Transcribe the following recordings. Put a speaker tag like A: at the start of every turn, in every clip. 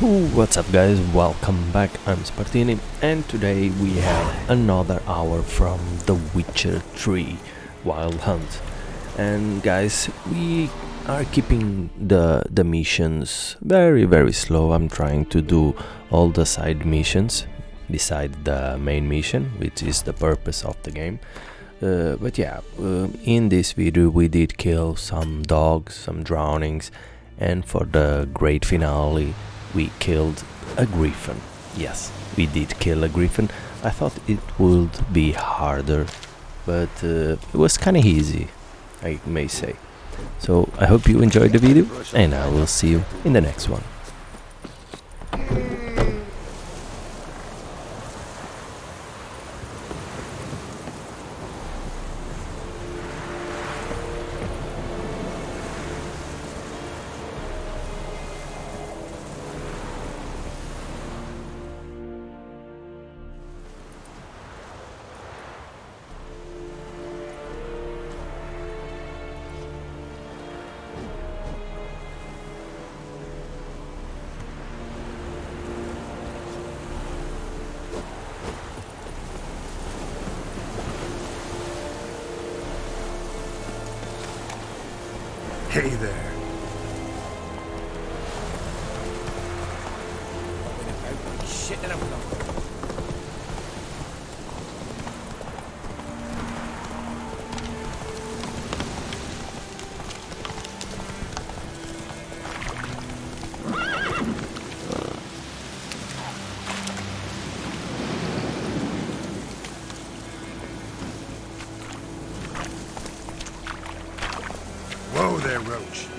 A: What's up guys, welcome back, I'm Spartini and today we have another hour from The Witcher 3 Wild Hunt. And guys, we are keeping the, the missions very very slow, I'm trying to do all the side missions beside the main mission, which is the purpose of the game. Uh, but yeah, uh, in this video we did kill some dogs, some drownings and for the great finale we killed a griffin. Yes, we did kill a griffin. I thought it would be harder, but uh, it was kinda easy, I may say. So I hope you enjoyed the video, and I will see you in the next one.
B: Roach.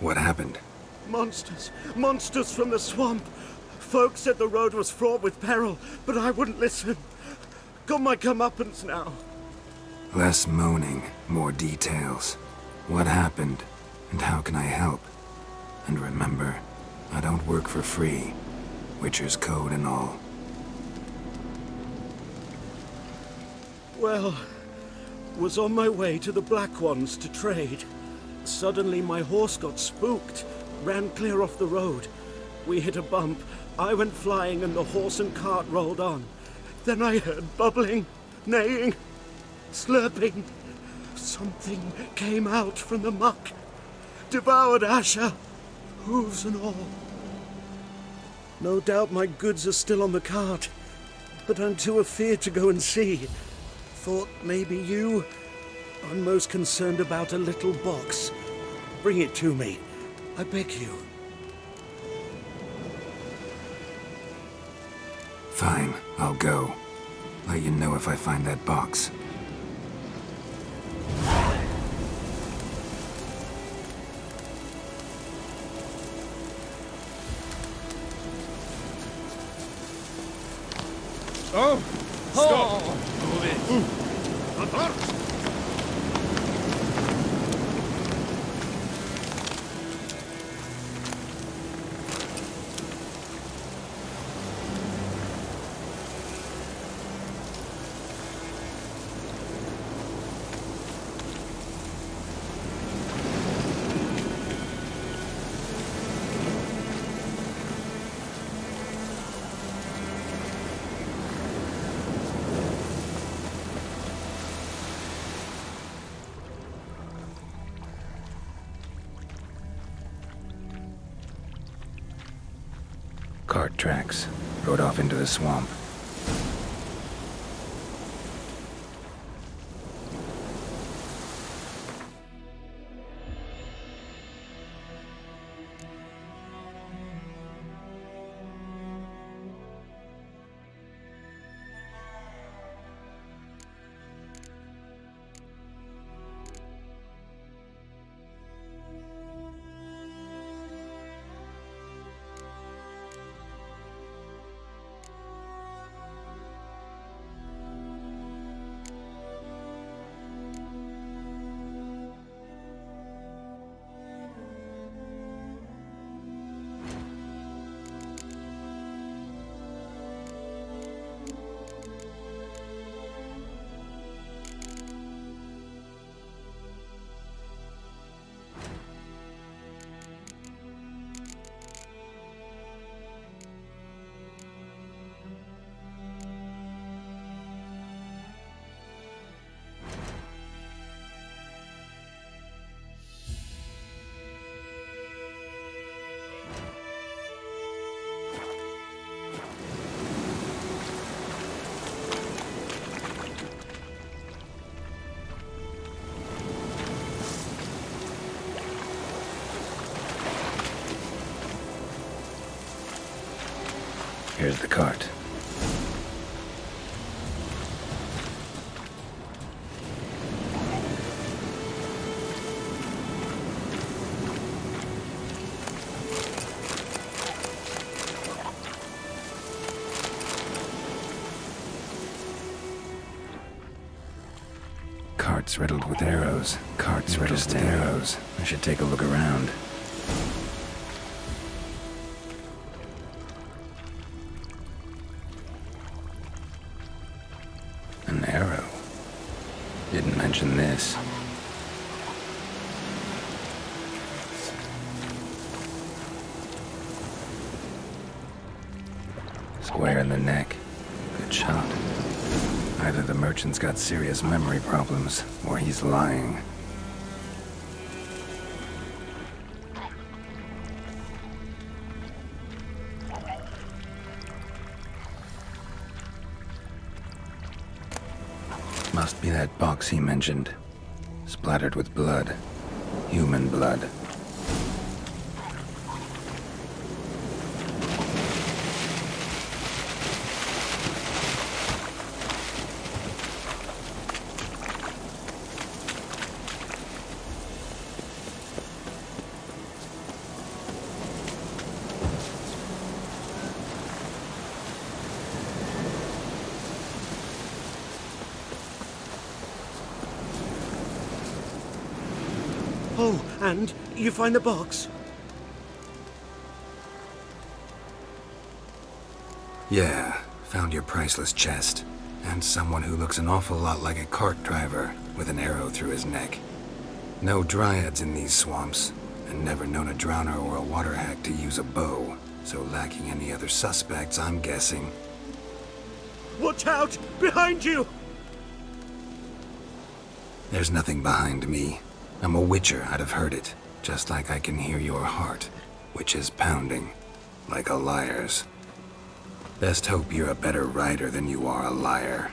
B: What happened?
C: Monsters! Monsters from the swamp! Folks said the road was fraught with peril, but I wouldn't listen. Got my comeuppance now.
B: Less moaning, more details. What happened, and how can I help? And remember, I don't work for free. Witcher's code and all.
C: Well, was on my way to the Black Ones to trade. Suddenly my horse got spooked, ran clear off the road. We hit a bump, I went flying and the horse and cart rolled on. Then I heard bubbling, neighing, slurping. Something came out from the muck, devoured Asher, hooves and all. No doubt my goods are still on the cart, but I'm too afeard to go and see. Thought maybe you. I'm most concerned about a little box. Bring it to me. I beg you.
B: Fine, I'll go. Let you know if I find that box.
D: Oh! Stop! Move
B: tracks. Rode off into the swamp. Here's the cart. Carts riddled with arrows. Carts riddled with arrows. I should take a look around. Merchant's got serious memory problems, or he's lying. Must be that box he mentioned. Splattered with blood. Human blood.
C: Oh, and you find the box?
B: Yeah, found your priceless chest. And someone who looks an awful lot like a cart driver with an arrow through his neck. No dryads in these swamps, and never known a drowner or a water hag to use a bow. So lacking any other suspects, I'm guessing.
C: Watch out! Behind you!
B: There's nothing behind me. I'm a witcher, I'd have heard it. Just like I can hear your heart, which is pounding. Like a liar's. Best hope you're a better writer than you are a liar.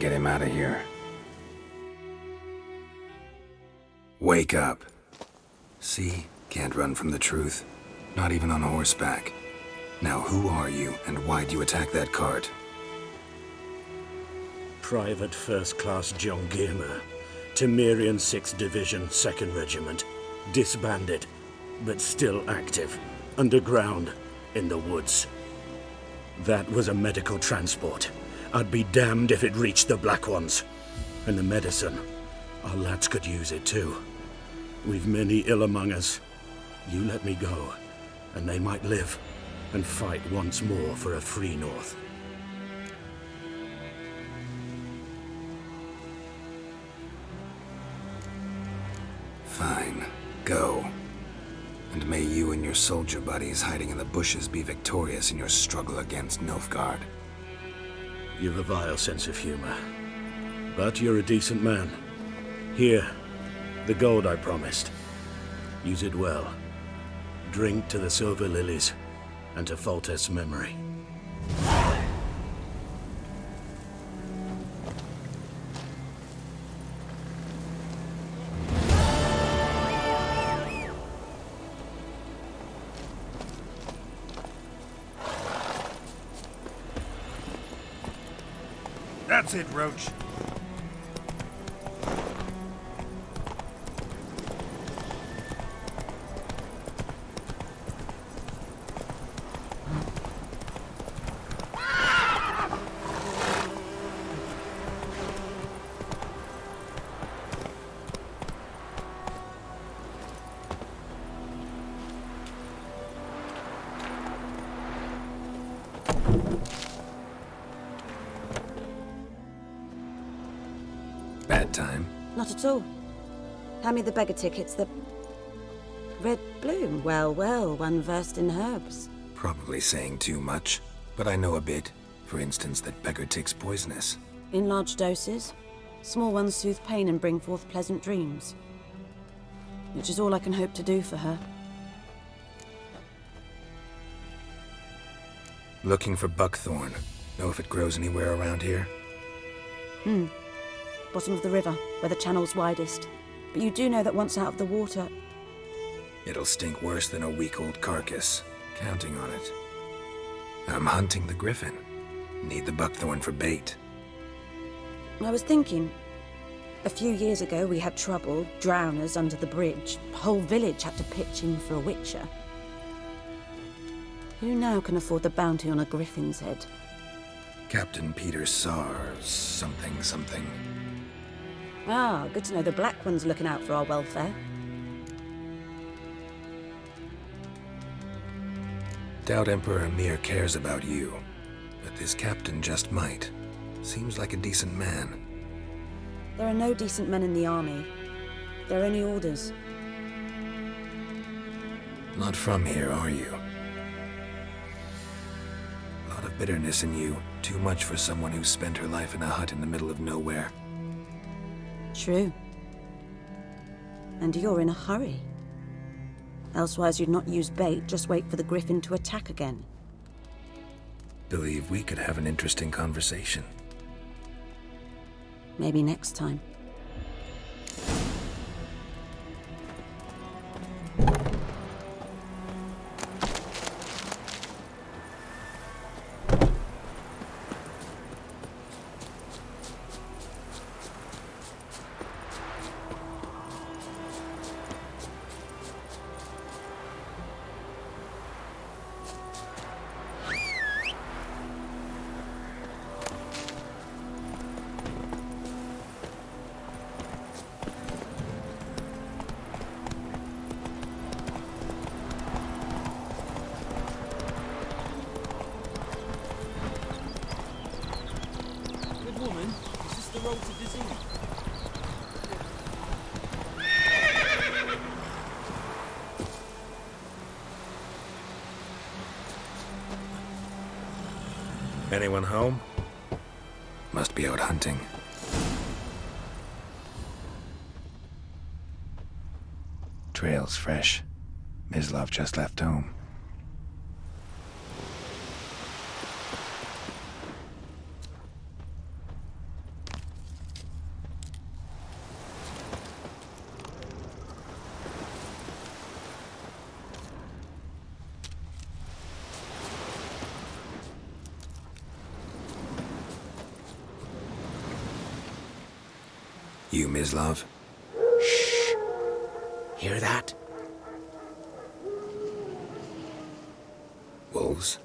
B: Get him out of here. Wake up. See? Can't run from the truth. Not even on horseback. Now who are you, and why'd you attack that cart?
C: Private First Class John Gilmer. Temerian 6th Division, 2nd Regiment. Disbanded, but still active. Underground, in the woods. That was a medical transport. I'd be damned if it reached the Black Ones. And the medicine. Our lads could use it too. We've many ill among us. You let me go, and they might live and fight once more for a free North.
B: Fine. Go. And may you and your soldier buddies hiding in the bushes be victorious in your struggle against Nilfgaard.
C: You've a vile sense of humor. But you're a decent man. Here, the gold I promised. Use it well. Drink to the silver lilies, and to Foltest's memory.
E: Roach.
F: Me the beggar tickets, the... Red bloom. Well, well, one versed in herbs.
B: Probably saying too much, but I know a bit. For instance, that beggar tick's poisonous.
F: In large doses. Small ones soothe pain and bring forth pleasant dreams. Which is all I can hope to do for her.
B: Looking for buckthorn. Know if it grows anywhere around here?
F: Hmm. Bottom of the river, where the channel's widest. But you do know that once out of the water...
B: It'll stink worse than a week-old carcass. Counting on it. I'm hunting the griffin. Need the buckthorn for bait.
F: I was thinking... A few years ago we had trouble, drowners under the bridge. Whole village had to pitch in for a witcher. Who now can afford the bounty on a griffin's head?
B: Captain Peter Saar, something something.
F: Ah, good to know the Black One's looking out for our welfare.
B: Doubt Emperor Emhyr cares about you, but this captain just might. Seems like a decent man.
F: There are no decent men in the army. There are only orders.
B: Not from here, are you? A lot of bitterness in you. Too much for someone who spent her life in a hut in the middle of nowhere.
F: True. And you're in a hurry. Elsewise you'd not use bait, just wait for the griffin to attack again.
B: Believe we could have an interesting conversation.
F: Maybe next time.
B: Anyone home? Must be out hunting. Trail's fresh. Mislav just left home. You, Shh.
C: Hear that?
B: Wolves?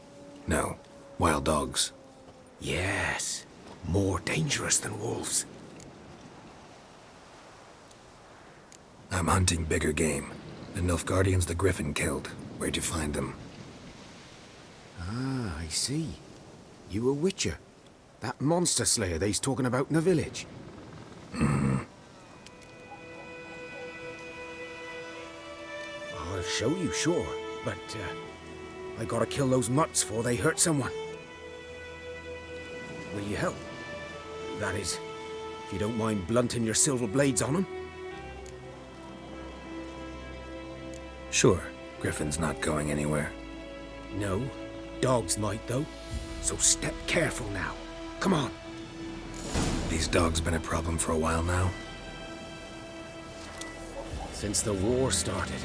B: No. Wild dogs.
G: Yes. More dangerous than wolves.
B: I'm hunting bigger game. The Nilfgaardians the Griffin killed. Where'd you find them?
G: Ah, I see. You a witcher. That monster slayer they's talking about in the village. I'll you, sure. But, uh, I gotta kill those mutts before they hurt someone. Will you help? That is, if you don't mind blunting your silver blades on them.
B: Sure. Griffin's not going anywhere.
G: No, dogs might though. So step careful now. Come on.
B: These dogs been a problem for a while now.
G: Since the war started.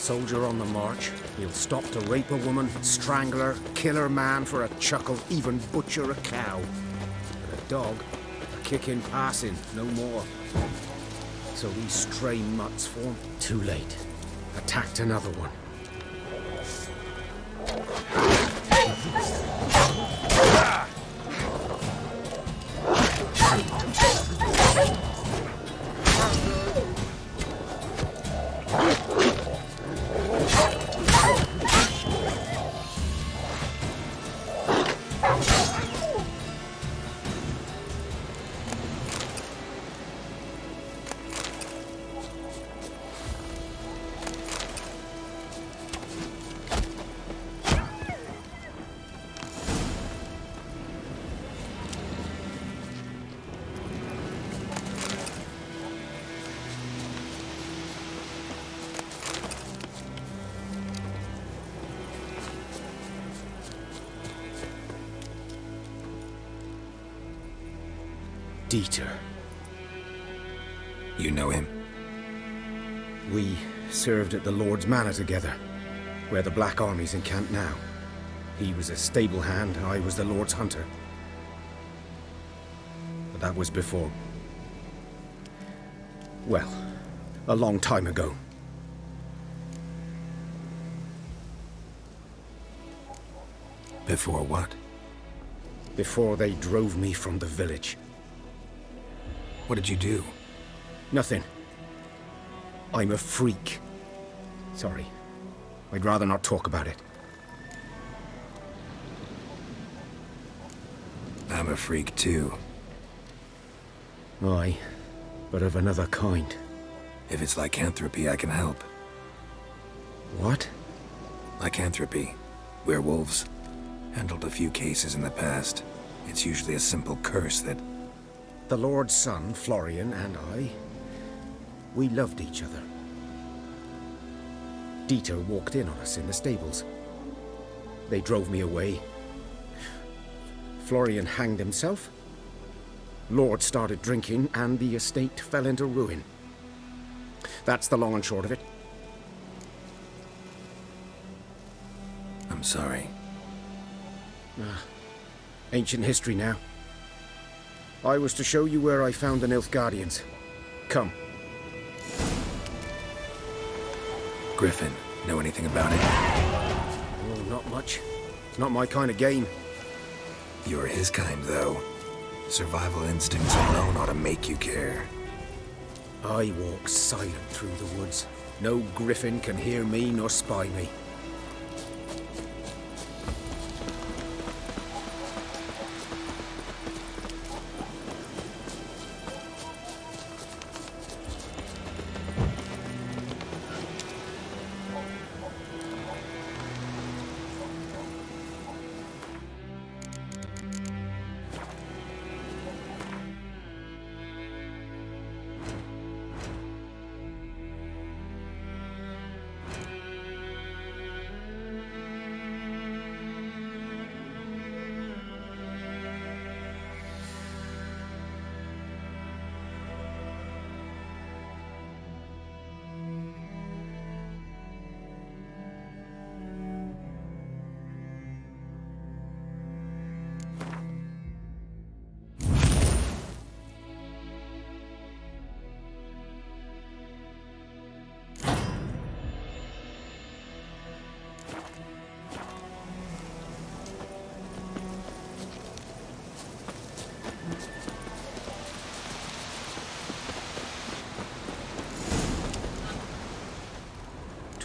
G: Soldier on the march, he'll stop to rape a woman, strangle her, kill her man for a chuckle, even butcher a cow. But a dog, a kick in passing, no more. So these stray mutts form too late. Attacked another one. Dieter.
B: You know him?
G: We served at the Lord's Manor together, where the Black Army's encamped now. He was a stable hand, I was the Lord's hunter. But that was before. Well, a long time ago.
B: Before what?
G: Before they drove me from the village.
B: What did you do?
G: Nothing. I'm a freak. Sorry. I'd rather not talk about it.
B: I'm a freak too.
G: Aye, but of another kind.
B: If it's lycanthropy, I can help.
G: What?
B: Lycanthropy. Werewolves. Handled a few cases in the past. It's usually a simple curse that...
G: The Lord's son, Florian, and I, we loved each other. Dieter walked in on us in the stables. They drove me away. Florian hanged himself. Lord started drinking, and the estate fell into ruin. That's the long and short of it.
B: I'm sorry.
G: Ah, ancient history now. I was to show you where I found the Nilfgaardians. Come.
B: Griffin, know anything about it?
G: Oh, not much. It's not my kind of game.
B: You're his kind, though. Survival instincts alone ought to make you care.
G: I walk silent through the woods. No griffin can hear me nor spy me.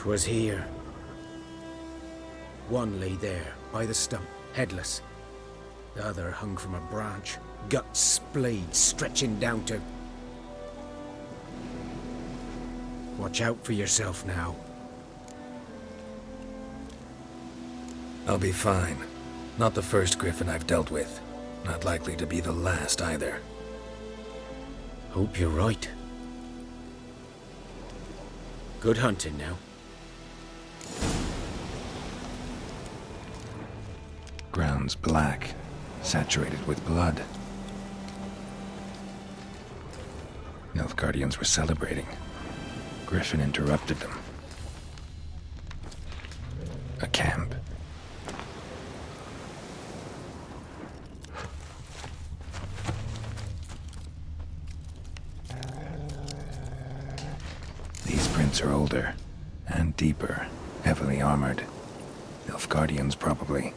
G: 'Twas here. One lay there, by the stump, headless. The other hung from a branch, guts splayed, stretching down to... Watch out for yourself now.
B: I'll be fine. Not the first griffin I've dealt with. Not likely to be the last either.
G: Hope you're right. Good hunting now.
B: Ground's black, saturated with blood. Nilfgaardians were celebrating. Griffin interrupted them. A camp. These prints are older and deeper, heavily armored. Nilfgaardians, probably.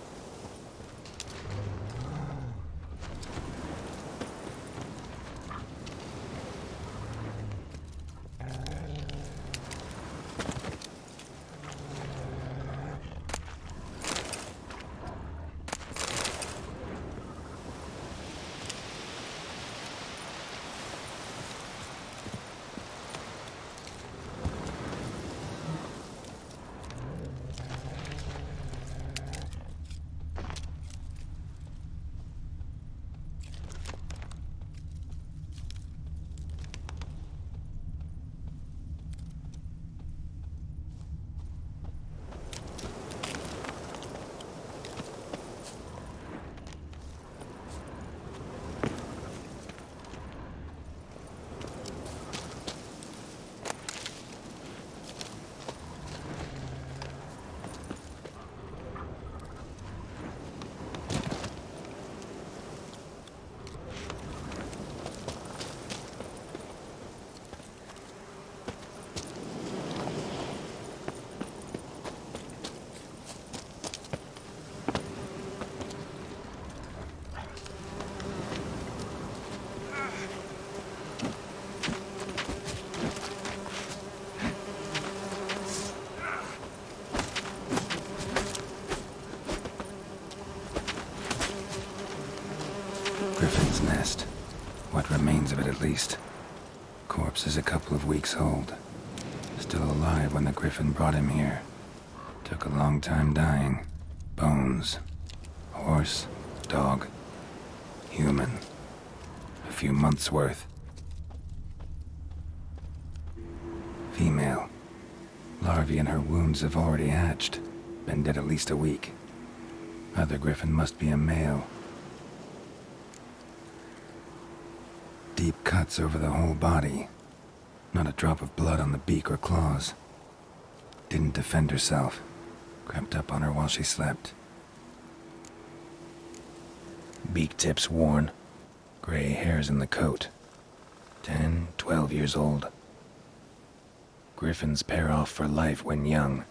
B: Took a long time dying. Bones. Horse. Dog. Human. A few months' worth. Female. Larvae in her wounds have already hatched. Been dead at least a week. Other Griffin must be a male. Deep cuts over the whole body. Not a drop of blood on the beak or claws. Didn't defend herself. Crept up on her while she slept. Beak tips worn. Gray hairs in the coat. Ten, twelve years old. Griffins pair off for life when young.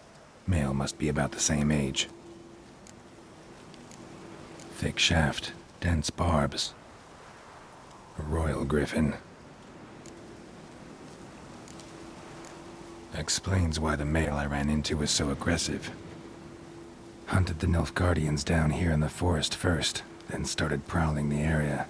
B: Male must be about the same age. Thick shaft, dense barbs, a royal griffin. Explains why the male I ran into was so aggressive. Hunted the Nilfgaardians down here in the forest first, then started prowling the area.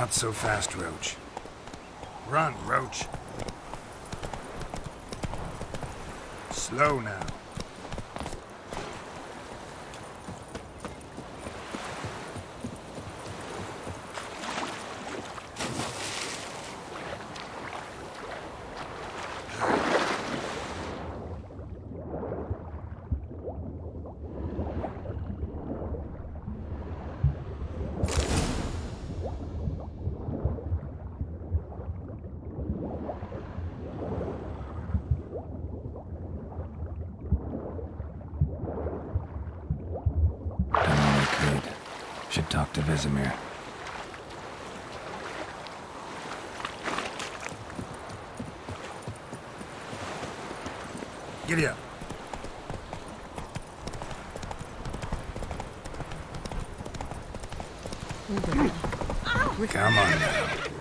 D: Not so fast, Roach. Run, Roach. Slow now.
B: Done all I could. Should talk to Vesemir.
D: Giddy up. Come on now.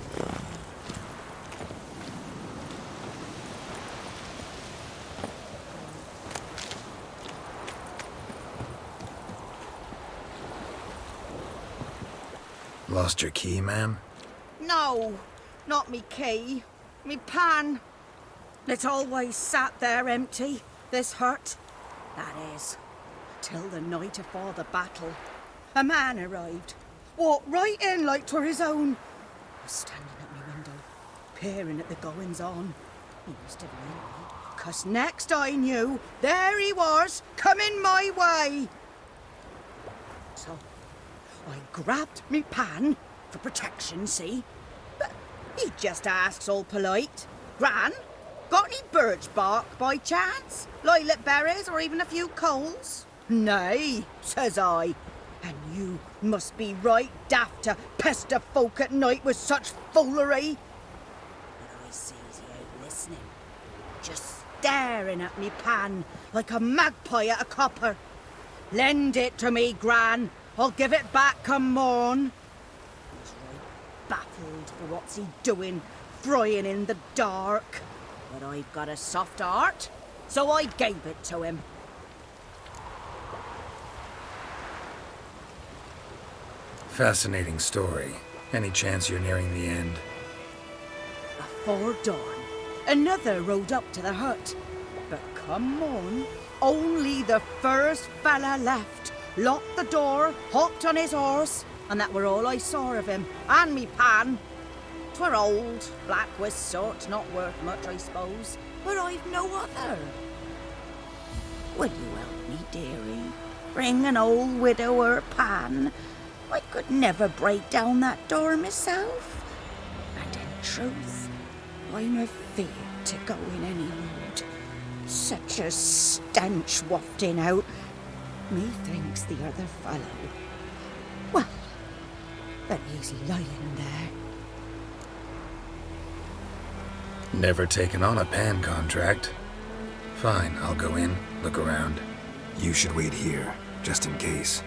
B: Lost your key, ma'am?
H: No, not me key. Me pan. It always sat there empty, this hut. That is, till the night afore the battle. A man arrived, walked right in like 'twere his own. Was standing at my window, peering at the goings on. He must have known me, 'cause next I knew, there he was, coming my way. So I grabbed me pan for protection, see? But he just asks all polite. Gran, got any birch bark by chance? Lilac berries or even a few coals? Nay, says I. And you must be right daft to pester folk at night with such foolery. But I sees he ain't listening. Just staring at me pan like a magpie at a copper. Lend it to me, Gran. I'll give it back come morn. He's right baffled for what's he doing, frying in the dark. But I've got a soft heart, so I gave it to him.
B: Fascinating story. Any chance you're nearing the end?
H: Afore dawn, another rode up to the hut. But come on, only the first fella left. Locked the door, hopped on his horse, and that were all I saw of him, and me pan. 'Twere old, black with sort, not worth much, I suppose, but I've no other. Will you help me, dearie? Bring an old widower pan. I could never break down that door myself. And in truth, I'm afeard to go in any mood. Such a stench wafting out. Methinks the other fellow. Well, but he's lying there.
B: Never taken on a pan contract. Fine, I'll go in, look around. You should wait here, just in case.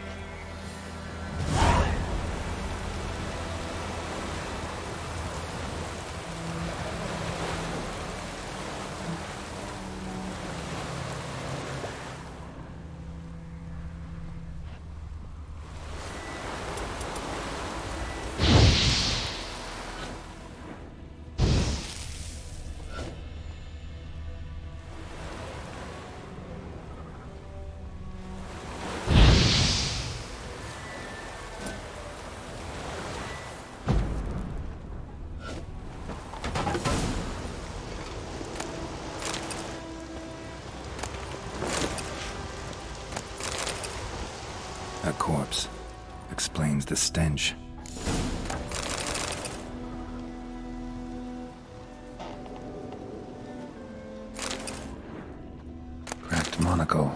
B: Monocle.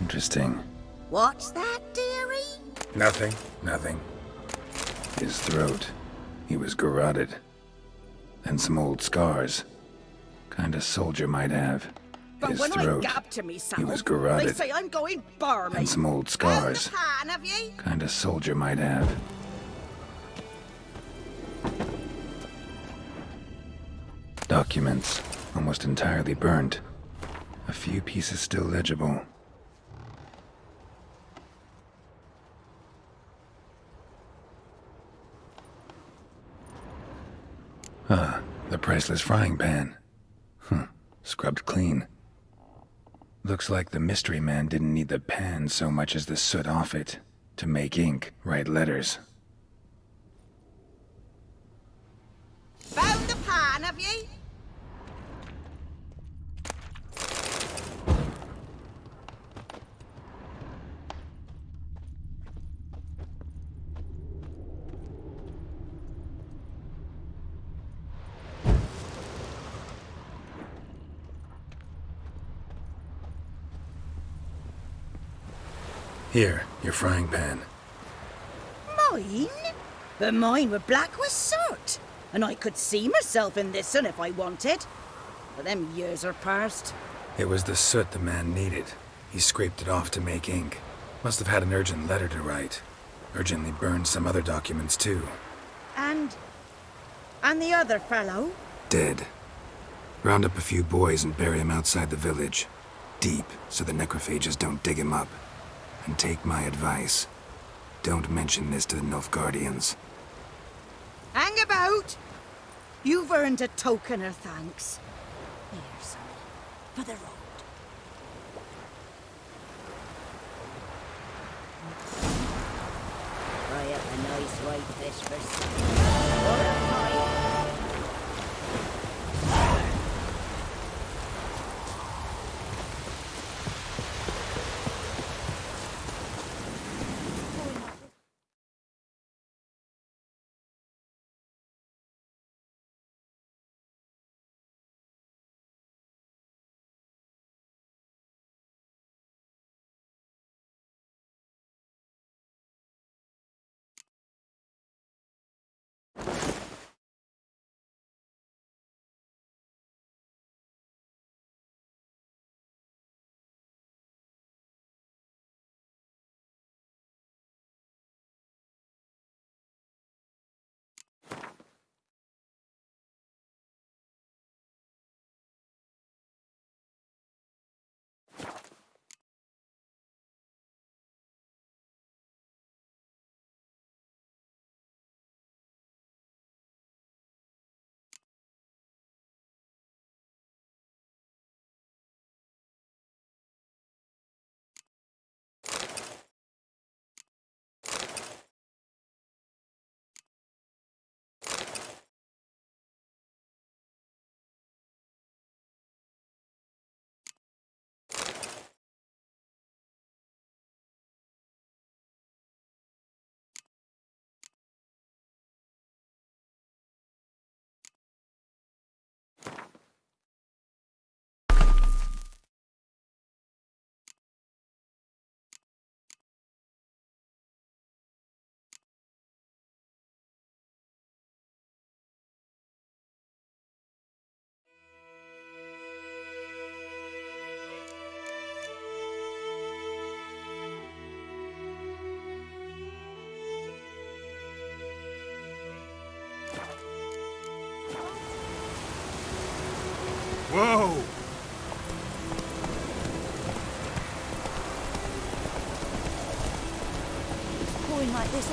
B: Interesting.
H: What's that, dearie?
D: Nothing, nothing.
B: His throat. He was garroted. And some old scars. Kind of soldier might have.
H: But
B: His
H: when
B: throat.
H: I gab to myself,
B: He was
H: they
B: garroted.
H: say I'm going barmy.
B: And some old scars.
H: pan, have ye?
B: Kind of soldier might have. Documents. Almost entirely burnt. A few pieces still legible. Ah, the priceless frying pan. Huh, scrubbed clean. Looks like the mystery man didn't need the pan so much as the soot off it to make ink, write letters.
H: Found the pan, have ye?
B: Here, your frying pan.
H: Mine? But mine were black with soot. And I could see myself in this one if I wanted. But them years are past.
B: It was the soot the man needed. He scraped it off to make ink. Must have had an urgent letter to write. Urgently burned some other documents too.
H: And... And the other fellow?
B: Dead. Round up a few boys and bury him outside the village. Deep, so the necrophages don't dig him up. And take my advice. Don't mention this to the Nilfgaardians.
H: Hang about! You've earned a token of thanks. Here, son, for the road. Try up a nice white fish for supper. Or a pie.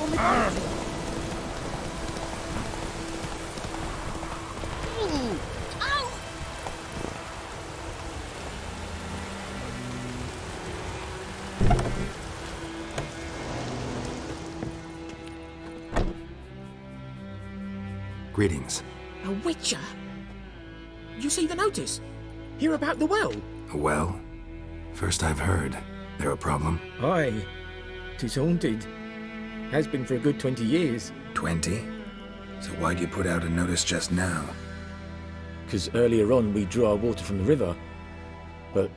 H: Pouring on the ground. Ooh! Ow!
B: Greetings.
G: A witcher? You see the notice? Hear about the well?
B: A well, first I've heard. There a problem?
I: Aye, tis haunted. Has been for a good 20 years.
B: 20? So why'd you put out a notice just now?
I: Because earlier on we drew our water from the river. But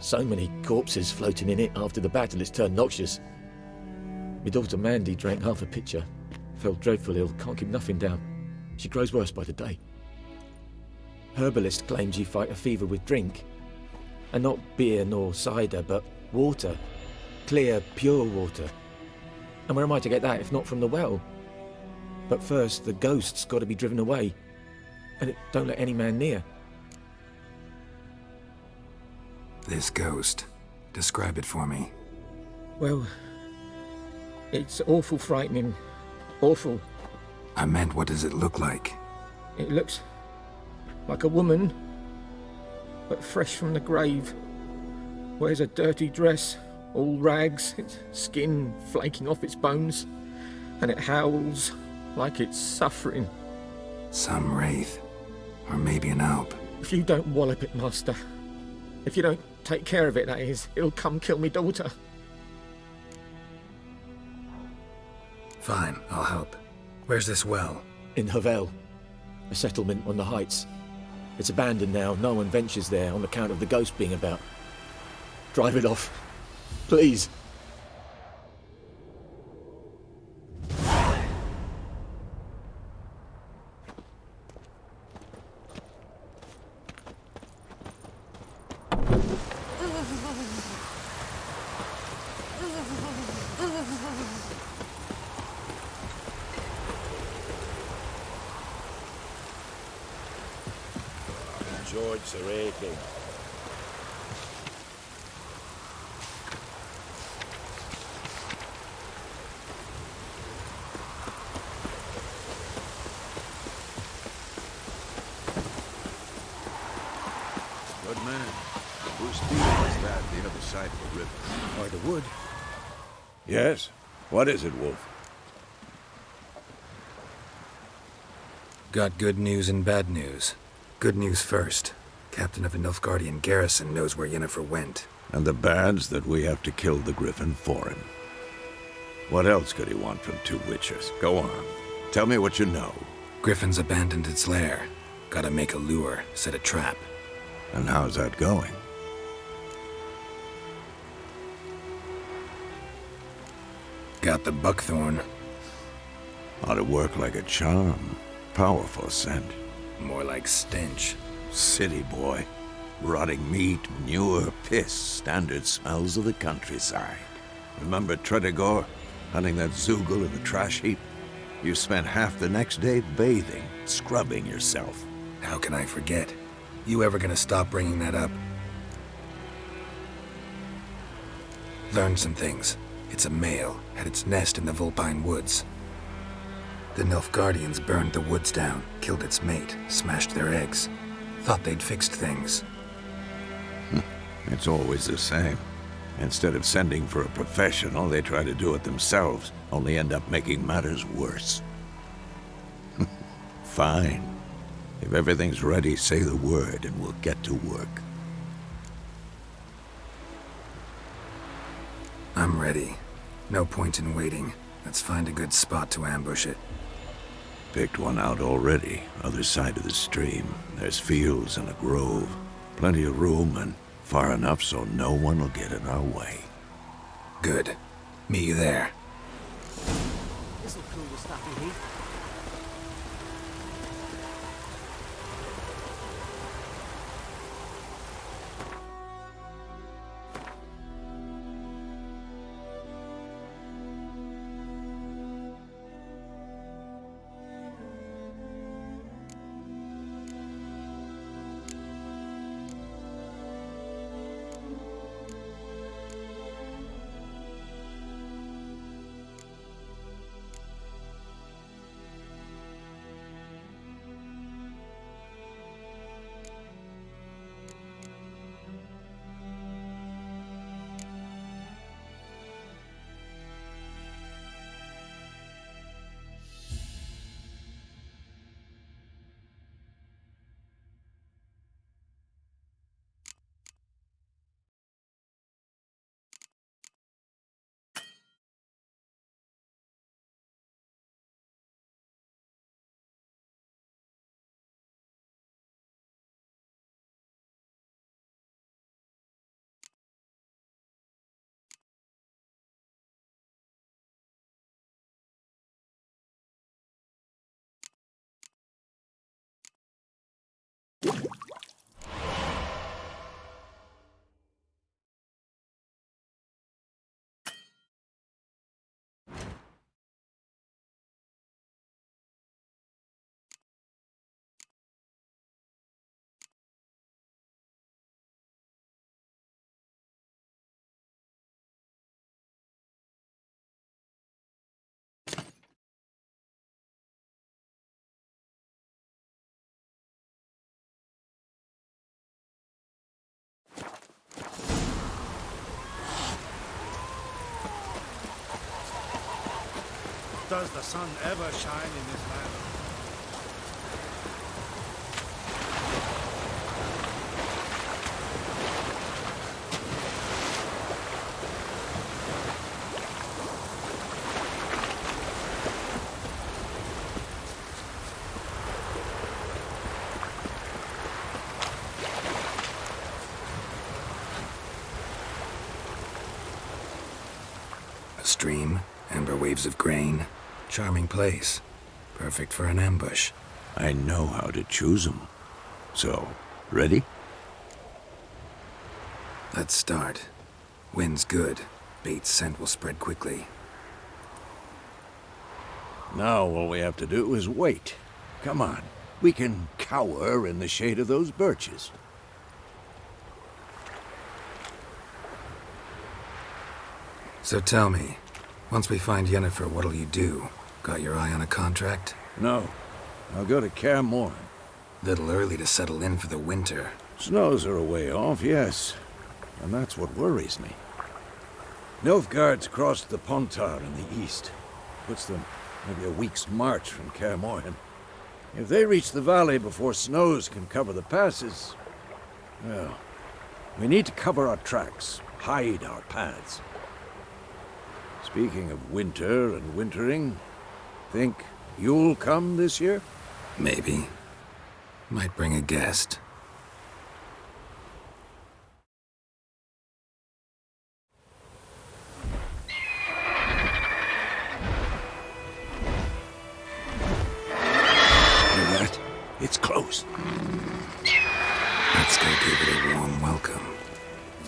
I: so many corpses floating in it after the battle it's turned noxious. My daughter Mandy drank half a pitcher. Fell dreadful ill, can't keep nothing down. She grows worse by the day. Herbalist claims you fight a fever with drink. And not beer nor cider, but water. Clear, pure water. And where am I to get that if not from the well? But first, the ghost's got to be driven away. And it don't let any man near.
B: This ghost. Describe it for me.
I: Well, it's awful frightening. Awful.
B: I meant, what does it look like?
I: It looks like a woman, but fresh from the grave. Wears a dirty dress, all rags, its skin flaking off its bones, and it howls like it's suffering.
B: Some wraith. Or maybe an alp.
I: If you don't wallop it, Master, if you don't take care of it, that is, it'll come kill me daughter.
B: Fine, I'll help. Where's this well?
I: In Havel, a settlement on the heights. It's abandoned now, no one ventures there on account of the ghost being about. Drive it off. Please.
J: George Serete.
K: Good man. Whose field was that the other side of the river?
G: By the wood.
K: Yes? What is it, Wolf?
B: Got good news and bad news. Good news first. Captain of the Nilfgaardian garrison knows where Yennefer went.
K: And the bad's that we have to kill the Griffin for him. What else could he want from two witchers? Go on. Tell me what you know.
B: Griffin's abandoned its lair. Gotta make a lure, set a trap.
K: And how's that going?
B: Got the buckthorn.
K: Ought to work like a charm. Powerful scent.
B: More like stench.
K: City boy. Rotting meat, manure, piss, standard smells of the countryside. Remember Tretogor? Hunting that zeugl in the trash heap? You spent half the next day bathing, scrubbing yourself.
B: How can I forget? You ever gonna stop bringing that up? Learned some things. It's a male, had its nest in the Vulpine Woods. The Nilfgaardians burned the woods down, killed its mate, smashed their eggs. Thought they'd fixed things.
K: It's always the same. Instead of sending for a professional, they try to do it themselves, only end up making matters worse. Fine. If everything's ready, say the word and we'll get to work.
B: I'm ready. No point in waiting. Let's find a good spot to ambush it.
K: Picked one out already, other side of the stream. There's fields and a grove. Plenty of room and far enough so no one will get in our way.
B: Good. Meet you there.
D: Does the sun ever shine in this land?
B: A stream, amber waves of grain. Charming place. Perfect for an ambush.
K: I know how to choose 'em. So, ready?
B: Let's start. Wind's good. Bait's scent will spread quickly.
K: Now all we have to do is wait. Come on. We can cower in the shade of those birches.
B: So tell me, once we find Yennefer, what'll you do? Got your eye on a contract?
K: No. I'll go to Kaer Morhen.
B: Little early to settle in for the winter.
K: Snows are a way off, yes. And that's what worries me. Nilfgaard's crossed the Pontar in the east. Puts them maybe a week's march from Kaer Morhen. If they reach the valley before snows can cover the passes, well, we need to cover our tracks, hide our paths. Speaking of winter and wintering, think you'll come this year?
B: Maybe. Might bring a guest.
K: It's close.
B: Let's go give it a warm welcome.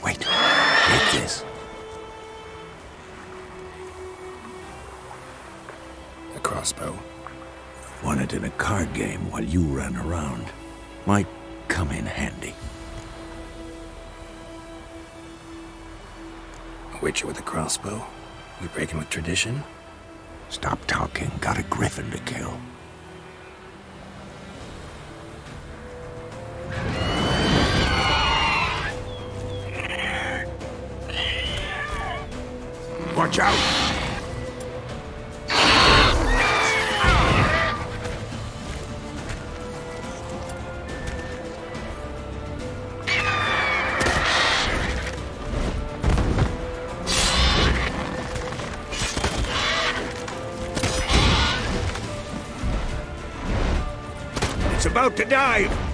K: Wait. Take this.
B: Crossbow.
K: Won it in a card game while you ran around. Might come in handy.
B: A witcher with a crossbow? We breaking with tradition?
K: Stop talking. Got a griffin to kill. Watch out! About to dive!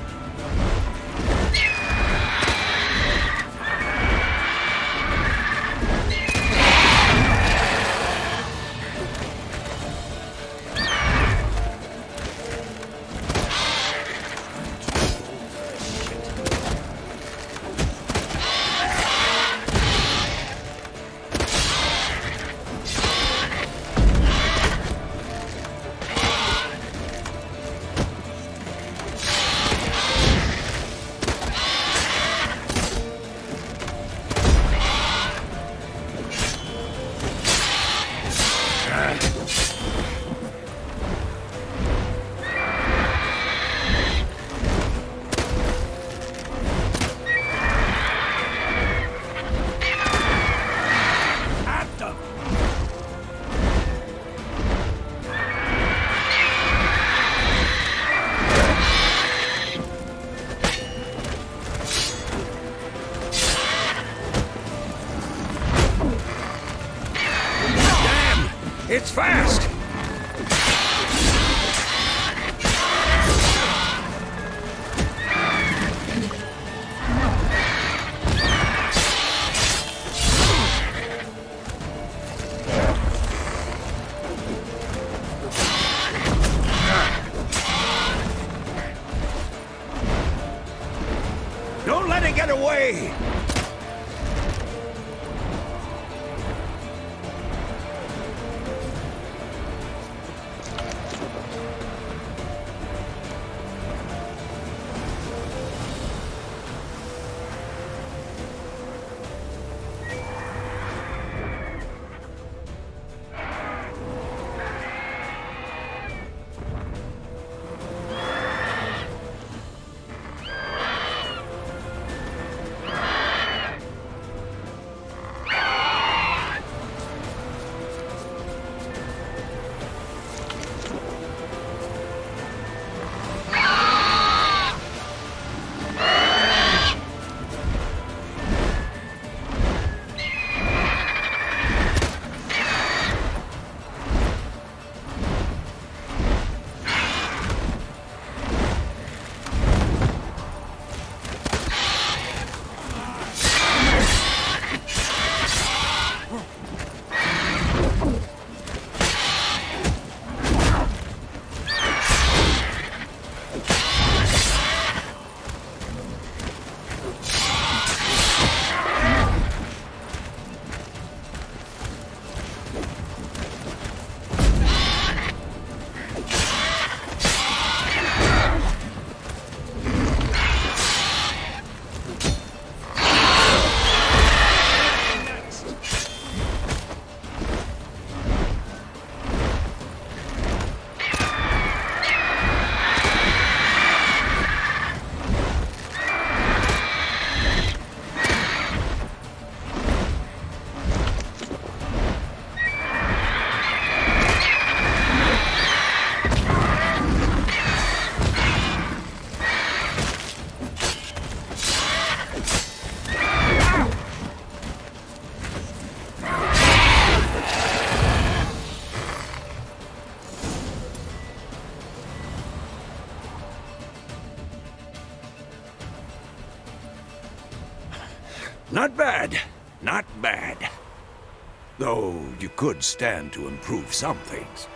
K: Could stand to improve some things.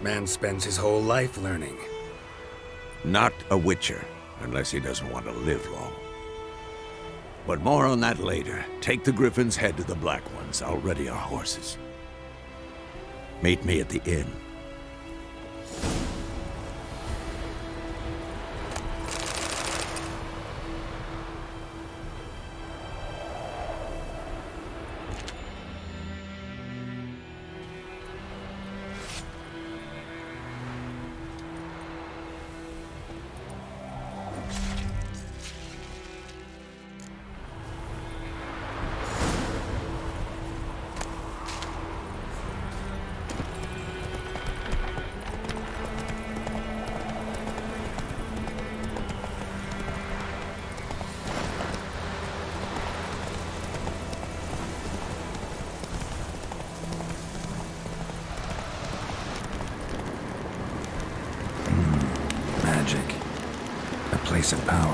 C: Man spends his whole life learning.
K: Not a Witcher, unless he doesn't want to live long. But more on that later. Take the Griffin's head to the Black Ones. I'll ready our horses. Meet me at the inn.
B: A place power.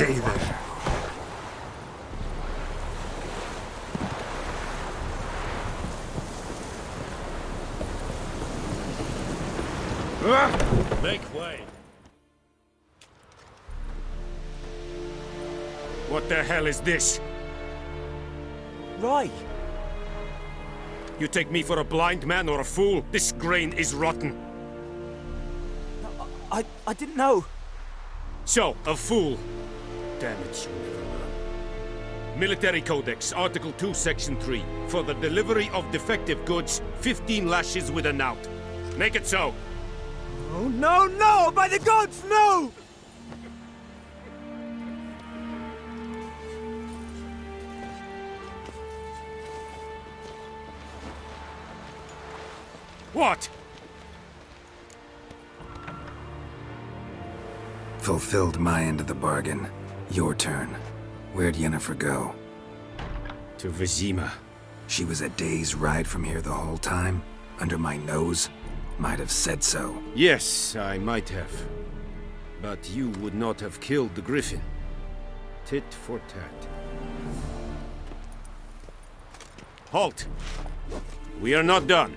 C: Hey there.
L: Make way.
C: What the hell is this?
M: Right.
C: You take me for a blind man or a fool? This grain is rotten.
M: I, I didn't know.
C: So, a fool. Damn it, you'll never learn. Military Codex, Article 2, Section 3. For the delivery of defective goods, 15 lashes with a knout. Make it so.
M: Oh, no, no! By the gods, no!
C: What?
B: Fulfilled my end of the bargain. Your turn. Where'd Yennefer go?
C: To Vizima.
B: She was a day's ride from here the whole time? Under my nose? Might have said so.
C: Yes, I might have. But you would not have killed the Griffin. Tit for tat. Halt! We are not done.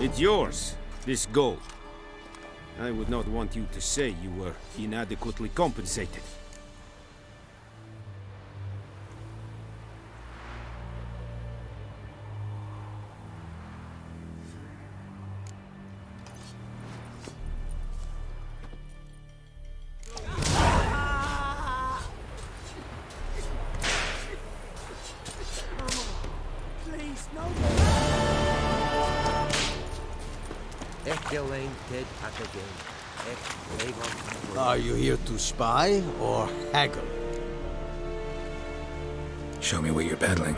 C: It's yours, this gold. I would not want you to say you were inadequately compensated.
G: Spy or haggle?
B: Show me what you're peddling.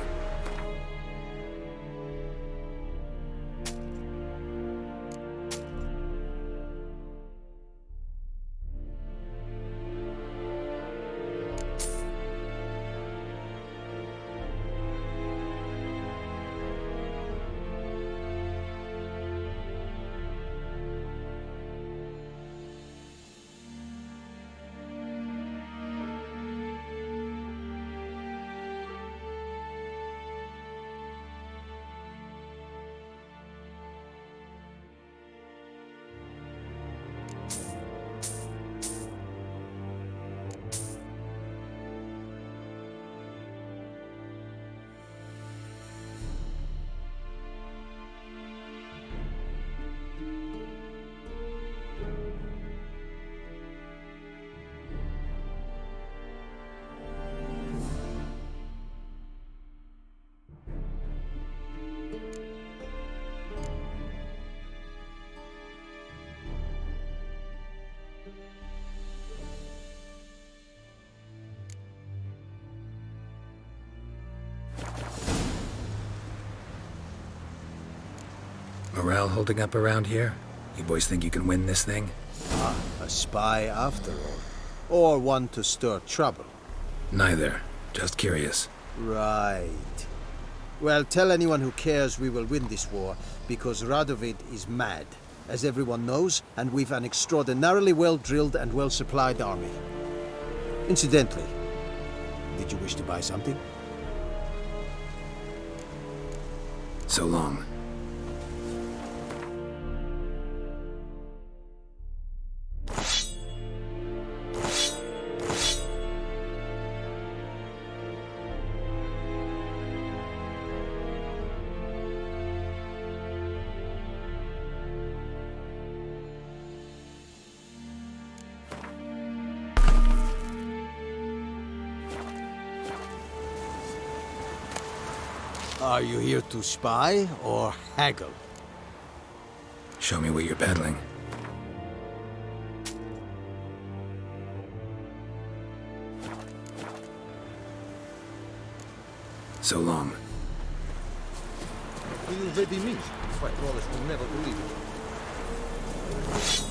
B: Morale holding up around here? You boys think you can win this thing?
G: Ah, a spy after all. Or one to stir trouble.
B: Neither. Just curious.
G: Right. Well, tell anyone who cares we will win this war, because Radovid is mad, as everyone knows, and we've an extraordinarily well-drilled and well-supplied army. Incidentally, did you wish to buy something?
B: So long.
G: To spy or haggle?
B: Show me what you're peddling. So long.
D: You ready meat? White Wallace will never believe it.